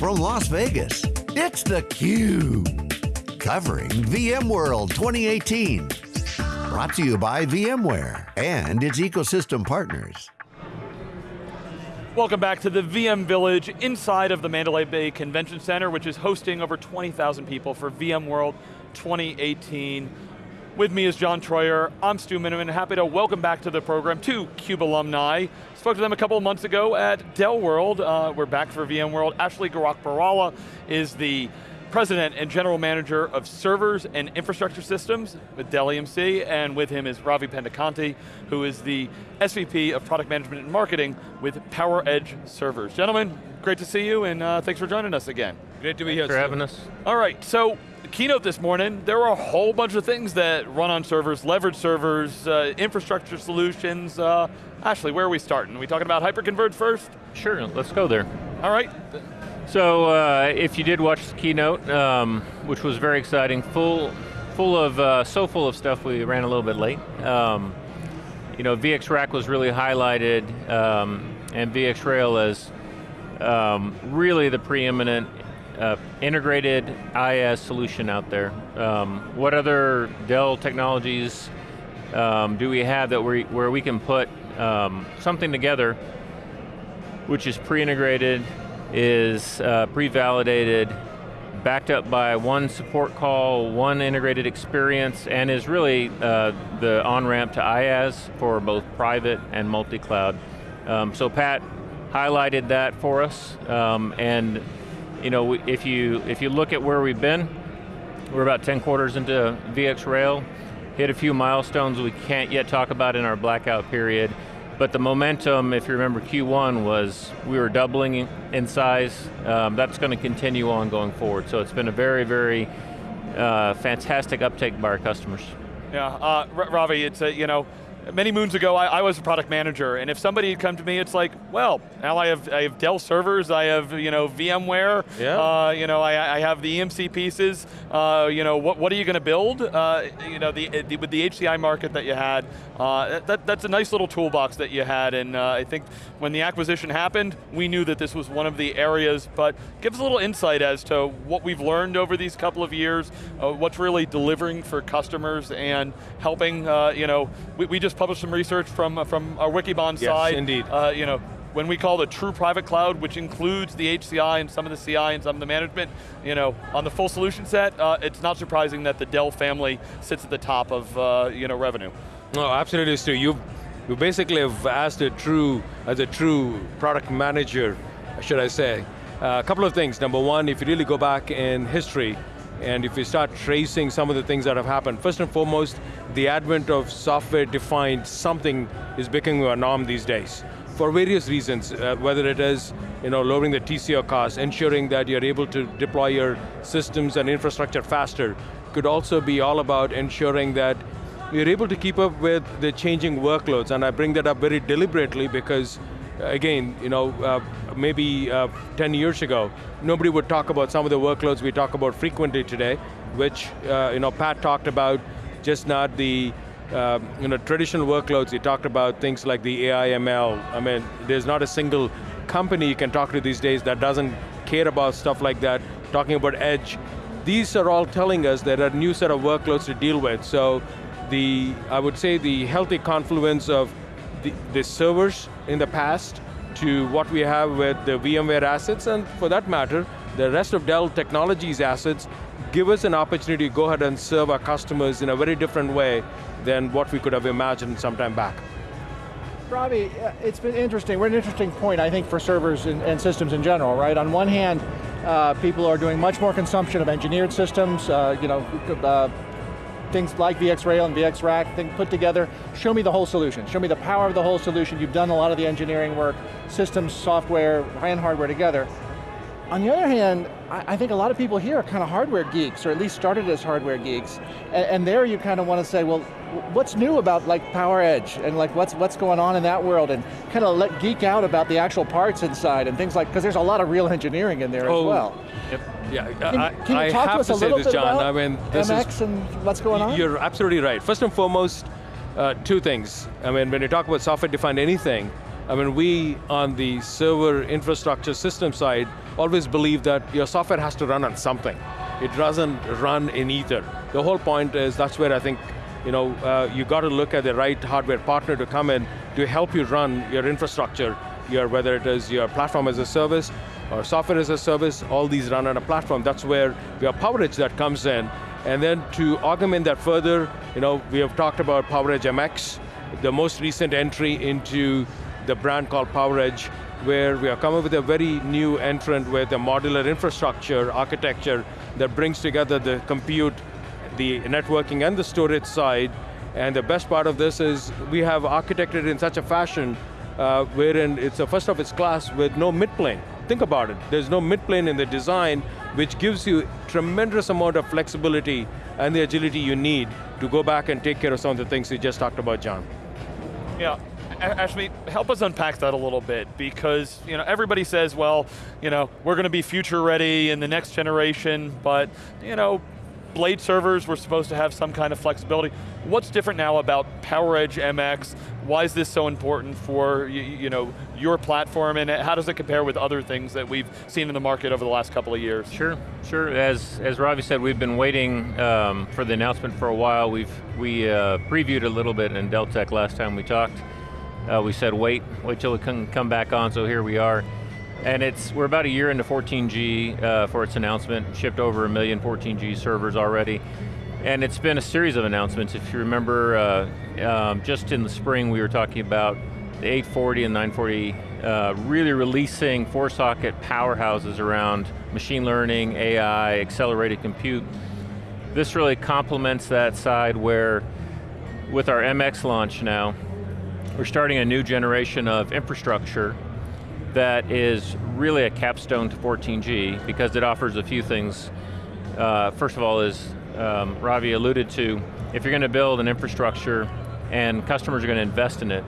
from Las Vegas, it's theCUBE. Covering VMworld 2018. Brought to you by VMware and its ecosystem partners. Welcome back to the VM Village inside of the Mandalay Bay Convention Center, which is hosting over 20,000 people for VMworld 2018. With me is John Troyer, I'm Stu Miniman, happy to welcome back to the program two CUBE alumni. Spoke to them a couple of months ago at Dell World. Uh, we're back for VMworld. Ashley Gorakhpurwalla is the President and General Manager of Servers and Infrastructure Systems with Dell EMC, and with him is Ravi Pendekanti, who is the SVP of Product Management and Marketing with PowerEdge Servers. Gentlemen, great to see you, and uh, thanks for joining us again. Great to be here. for having us. All right, so keynote this morning, there were a whole bunch of things that run on servers, leverage servers, uh, infrastructure solutions. Uh, Ashley, where are we starting? Are we talking about hyperconverged first? Sure, let's go there. All right. So, uh, if you did watch the keynote, um, which was very exciting, full, full of, uh, so full of stuff, we ran a little bit late. Um, you know, VxRack was really highlighted, um, and VxRail as um, really the preeminent uh, integrated IaaS solution out there. Um, what other Dell technologies um, do we have that we, where we can put um, something together which is pre-integrated, is uh, pre-validated, backed up by one support call, one integrated experience, and is really uh, the on-ramp to IaaS for both private and multi-cloud. Um, so Pat highlighted that for us, um, and you know, if you, if you look at where we've been, we're about 10 quarters into VxRail, hit a few milestones we can't yet talk about in our blackout period, but the momentum, if you remember Q1, was we were doubling in size. Um, that's going to continue on going forward. So it's been a very, very uh, fantastic uptake by our customers. Yeah, uh, Ravi, it's a, you know, many moons ago, I, I, was a product manager, and if somebody had come to me, it's like, well, now I have, I have Dell servers, I have you know VMware, yeah. uh, you know I, I, have the EMC pieces. Uh, you know what, what are you going to build? Uh, you know the, the, with the HCI market that you had, uh, that, that's a nice little toolbox that you had, and uh, I think when the acquisition happened, we knew that this was one of the areas. But give us a little insight as to what we've learned over these couple of years, uh, what's really delivering for customers and helping. you know, we, we just published some research from, uh, from our Wikibon yes, side. indeed. Uh, you know, when we call the true private cloud, which includes the HCI and some of the CI and some of the management, you know, on the full solution set, uh, it's not surprising that the Dell family sits at the top of, uh, you know, revenue. No, absolutely, Stu. You, you basically have asked a true, as a true product manager, should I say. Uh, a couple of things. Number one, if you really go back in history, and if you start tracing some of the things that have happened, first and foremost, the advent of software-defined something is becoming a norm these days. For various reasons, uh, whether it is you know, lowering the TCO costs, ensuring that you're able to deploy your systems and infrastructure faster, could also be all about ensuring that you're able to keep up with the changing workloads, and I bring that up very deliberately because again, you know, uh, maybe uh, 10 years ago, nobody would talk about some of the workloads we talk about frequently today, which, uh, you know, Pat talked about just not the, uh, you know, traditional workloads, he talked about things like the AI ML. I mean, there's not a single company you can talk to these days that doesn't care about stuff like that, talking about edge. These are all telling us that a new set of workloads to deal with. So the, I would say the healthy confluence of the, the servers in the past to what we have with the VMware assets, and for that matter, the rest of Dell Technologies assets give us an opportunity to go ahead and serve our customers in a very different way than what we could have imagined some time back. Ravi, uh, it's been interesting. We're at an interesting point, I think, for servers and, and systems in general, right? On one hand, uh, people are doing much more consumption of engineered systems, uh, you know, uh, things like VxRail and VxRack, thing put together, show me the whole solution. Show me the power of the whole solution. You've done a lot of the engineering work, systems, software, and hardware together. On the other hand, I, think a lot of people here are kind of hardware geeks, or at least started as hardware geeks. And, and there you kind of want to say, well, what's new about like PowerEdge, and like what's, what's going on in that world, and kind of let geek out about the actual parts inside, and things like, because there's a lot of real engineering in there oh, as well. Yep. Yeah, can, I, can you talk I to us to a little this, John. I mean, this MX is, and what's going on? You're absolutely right. First and foremost, uh, two things. I mean, when you talk about software-defined anything, I mean, we on the server infrastructure system side always believe that your software has to run on something. It doesn't run in ether. The whole point is that's where I think you know, uh, you got to look at the right hardware partner to come in to help you run your infrastructure, your, whether it is your platform as a service or software as a service, all these run on a platform. That's where have PowerEdge that comes in. And then to augment that further, you know, we have talked about PowerEdge MX, the most recent entry into the brand called PowerEdge, where we are coming up with a very new entrant with a modular infrastructure architecture that brings together the compute, the networking and the storage side, and the best part of this is we have architected in such a fashion uh, wherein it's a first of its class with no mid-plane. Think about it, there's no mid-plane in the design which gives you tremendous amount of flexibility and the agility you need to go back and take care of some of the things you just talked about, John. Yeah, Ashley, help us unpack that a little bit because you know everybody says, well, you know, we're going to be future ready in the next generation, but you know, blade servers were supposed to have some kind of flexibility. What's different now about PowerEdge MX? Why is this so important for you, you, know your platform, and how does it compare with other things that we've seen in the market over the last couple of years? Sure, sure. As as Ravi said, we've been waiting um, for the announcement for a while. We've we uh, previewed a little bit in Dell Tech last time we talked. Uh, we said wait, wait till it can come back on. So here we are. And it's, we're about a year into 14G uh, for its announcement, shipped over a million 14G servers already. And it's been a series of announcements. If you remember, uh, um, just in the spring we were talking about the 840 and 940 uh, really releasing four-socket powerhouses around machine learning, AI, accelerated compute. This really complements that side where with our MX launch now, we're starting a new generation of infrastructure that is really a capstone to 14G because it offers a few things. Uh, first of all is, um, Ravi alluded to, if you're going to build an infrastructure and customers are going to invest in it,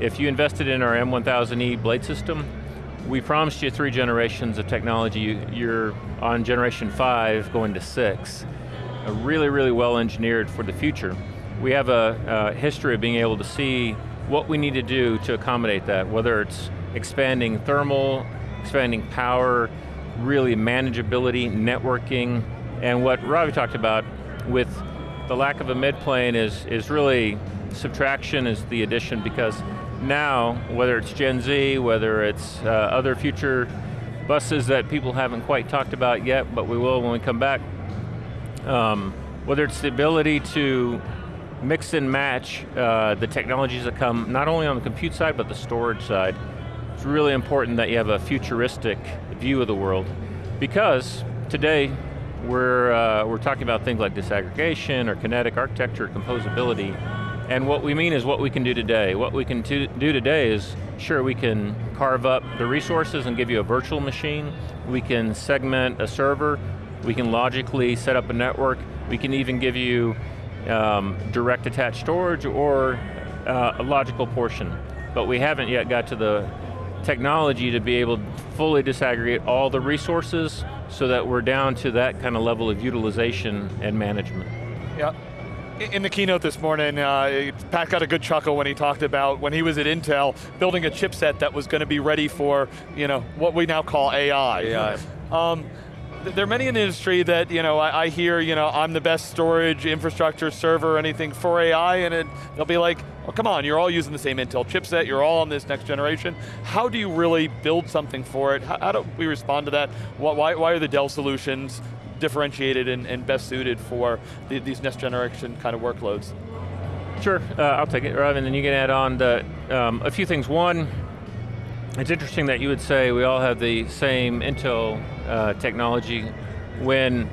if you invested in our M1000E blade system, we promised you three generations of technology. You're on generation five, going to six. Really, really well engineered for the future. We have a, a history of being able to see what we need to do to accommodate that, whether it's expanding thermal, expanding power, really manageability, networking, and what Ravi talked about with the lack of a mid-plane is, is really, subtraction is the addition because now, whether it's Gen Z, whether it's uh, other future buses that people haven't quite talked about yet, but we will when we come back, um, whether it's the ability to mix and match uh, the technologies that come not only on the compute side, but the storage side. It's really important that you have a futuristic view of the world because today we're, uh, we're talking about things like disaggregation or kinetic architecture, composability, and what we mean is what we can do today. What we can do today is, sure, we can carve up the resources and give you a virtual machine, we can segment a server, we can logically set up a network, we can even give you um, direct attached storage or uh, a logical portion. But we haven't yet got to the technology to be able to fully disaggregate all the resources so that we're down to that kind of level of utilization and management. Yeah. In the keynote this morning, uh, Pat got a good chuckle when he talked about when he was at Intel, building a chipset that was going to be ready for you know, what we now call AI. AI. Um, there are many in the industry that, you know, I, I, hear, you know, I'm the best storage, infrastructure, server, or anything for AI, and it, they'll be like, well come on, you're all using the same Intel chipset, you're all on this next generation. How do you really build something for it? How, how do we respond to that? Why, why are the Dell solutions differentiated and, and best suited for the, these next generation kind of workloads? Sure, uh, I'll take it, Rav, and then you can add on the, um, a few things. One, it's interesting that you would say we all have the same Intel uh, technology when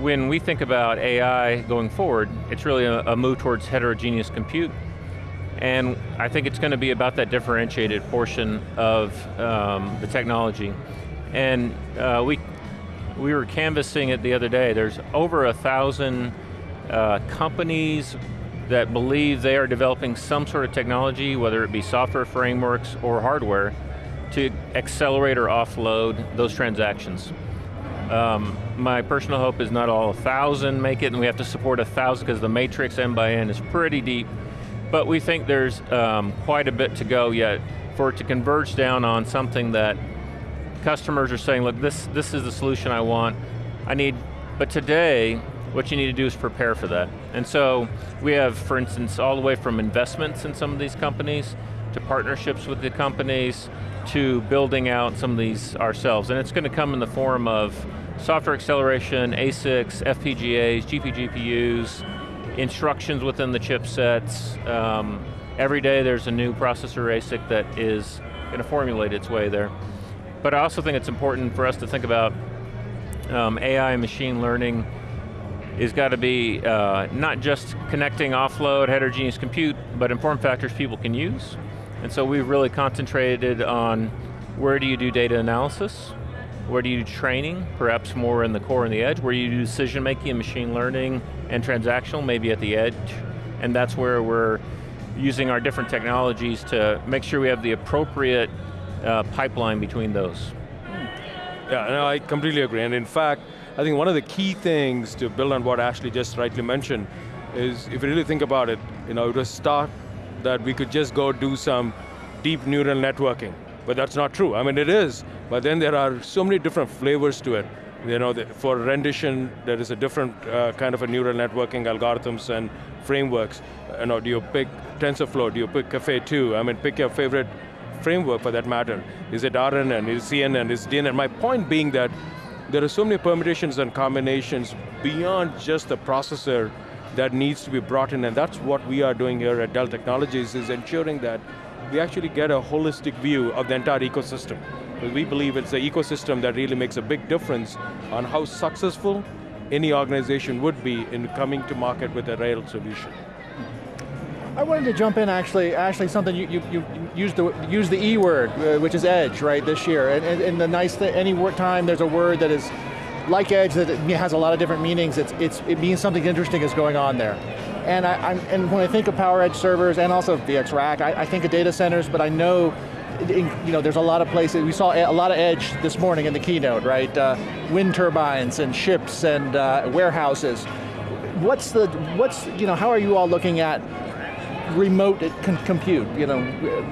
when we think about AI going forward, it's really a, a, move towards heterogeneous compute. And I think it's going to be about that differentiated portion of um, the technology. And uh, we, we were canvassing it the other day. There's over a thousand uh, companies that believe they are developing some sort of technology, whether it be software frameworks or hardware, to accelerate or offload those transactions. Um, my personal hope is not all a thousand make it and we have to support a thousand because the matrix N by N is pretty deep. But we think there's um, quite a bit to go yet for it to converge down on something that customers are saying, look, this, this is the solution I want. I need, but today, what you need to do is prepare for that. And so we have, for instance, all the way from investments in some of these companies, to partnerships with the companies, to building out some of these ourselves. And it's going to come in the form of software acceleration, ASICs, FPGAs, GPGPUs, instructions within the chipsets. Um, every day there's a new processor ASIC that is going to formulate its way there. But I also think it's important for us to think about um, AI and machine learning is got to be uh, not just connecting offload heterogeneous compute, but in form factors people can use. And so we've really concentrated on where do you do data analysis, where do you do training, perhaps more in the core and the edge, where you do decision making and machine learning and transactional, maybe at the edge, and that's where we're using our different technologies to make sure we have the appropriate uh, pipeline between those. Yeah, no, I completely agree, and in fact, I think one of the key things to build on what Ashley just rightly mentioned is, if you really think about it, you know, it was start that we could just go do some deep neural networking, but that's not true. I mean, it is, but then there are so many different flavors to it. You know, for rendition, there is a different uh, kind of a neural networking algorithms and frameworks. You know, do you pick TensorFlow, do you pick Caffe2? I mean, pick your favorite framework for that matter. Is it RNN, is it CNN, is it DNN? My point being that there are so many permutations and combinations beyond just the processor that needs to be brought in, and that's what we are doing here at Dell Technologies, is ensuring that we actually get a holistic view of the entire ecosystem. Because we believe it's the ecosystem that really makes a big difference on how successful any organization would be in coming to market with a rail solution. I wanted to jump in actually, Ashley, something you, you, you used the, used the E word, uh, which is edge, right, this year. And, and, and the nice thing, any time there's a word that is like edge that it has a lot of different meanings, it's, it's, it means something interesting is going on there. And, I, am and when I think of PowerEdge servers and also VxRack, I, I think of data centers, but I know you know, there's a lot of places, we saw a lot of edge this morning in the keynote, right? Uh, wind turbines and ships and uh, warehouses. What's the, what's, you know, how are you all looking at remote compute, you know,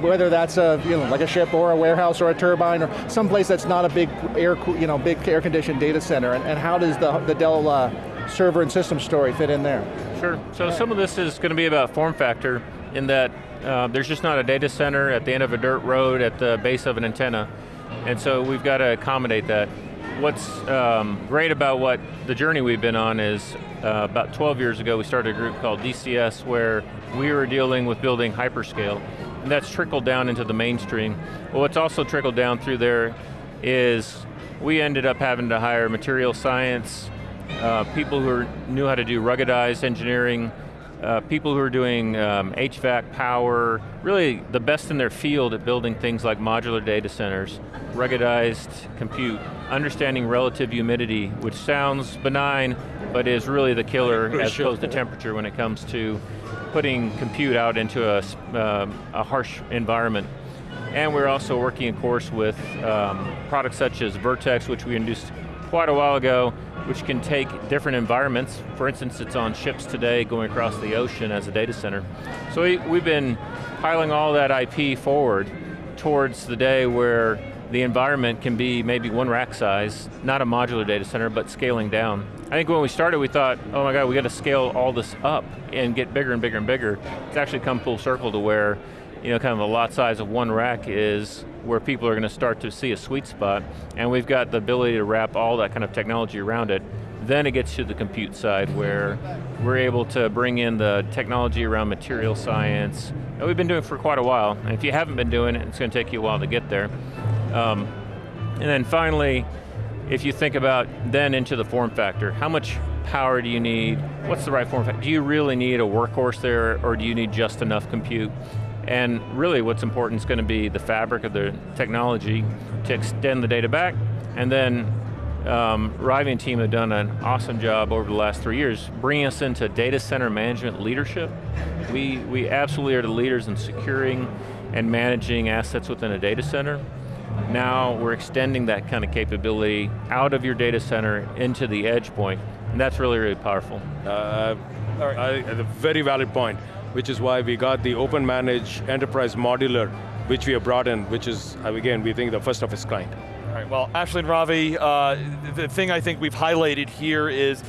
whether that's a, you know, like a ship or a warehouse or a turbine or someplace that's not a big air, you know, big air conditioned data center, and, and how does the, the Dell uh, server and system story fit in there? Sure, so some of this is going to be about form factor in that uh, there's just not a data center at the end of a dirt road at the base of an antenna, and so we've got to accommodate that. What's um, great about what the journey we've been on is uh, about 12 years ago we started a group called DCS where we were dealing with building hyperscale, and that's trickled down into the mainstream. Well, what's also trickled down through there is we ended up having to hire material science, uh, people who knew how to do ruggedized engineering, uh, people who are doing um, HVAC power, really the best in their field at building things like modular data centers, ruggedized compute, understanding relative humidity, which sounds benign, but is really the killer as opposed to temperature when it comes to putting compute out into a, uh, a harsh environment. And we're also working, of course, with um, products such as Vertex, which we introduced quite a while ago, which can take different environments. For instance, it's on ships today going across the ocean as a data center. So we, we've been piling all that IP forward towards the day where the environment can be maybe one rack size, not a modular data center, but scaling down. I think when we started, we thought, oh my God, we got to scale all this up and get bigger and bigger and bigger. It's actually come full circle to where, you know, kind of the lot size of one rack is where people are going to start to see a sweet spot, and we've got the ability to wrap all that kind of technology around it. Then it gets to the compute side where we're able to bring in the technology around material science, and we've been doing for quite a while. And if you haven't been doing it, it's going to take you a while to get there. Um, and then finally, if you think about then into the form factor, how much power do you need? What's the right form factor? Do you really need a workhorse there or do you need just enough compute? And really what's important is going to be the fabric of the technology to extend the data back and then um, and team have done an awesome job over the last three years bringing us into data center management leadership. We, we absolutely are the leaders in securing and managing assets within a data center. Now we're extending that kind of capability out of your data center into the edge point, and that's really, really powerful. Uh, a very valid point, which is why we got the OpenManage Enterprise Modular which we have brought in, which is, uh, again, we think the first of its kind. All right, well, Ashley and Ravi, uh, the thing I think we've highlighted here is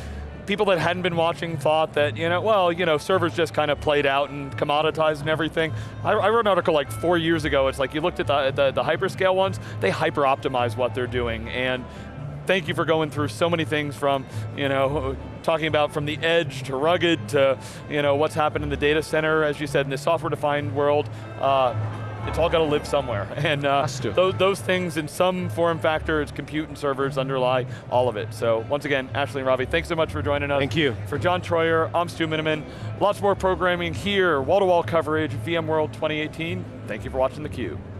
people that hadn't been watching thought that, you know, well, you know, servers just kind of played out and commoditized and everything. I, I wrote an article like four years ago, it's like you looked at the, the, the hyperscale ones, they hyper optimize what they're doing. And thank you for going through so many things from, you know, talking about from the edge to rugged to, you know, what's happened in the data center, as you said, in the software-defined world. Uh, it's all got to live somewhere. And uh, those, those things in some form factor, it's compute and servers underlie all of it. So once again, Ashley and Ravi, thanks so much for joining us. Thank you. For John Troyer, I'm Stu Miniman. Lots more programming here, wall-to-wall -wall coverage, VMworld 2018. Thank you for watching theCUBE.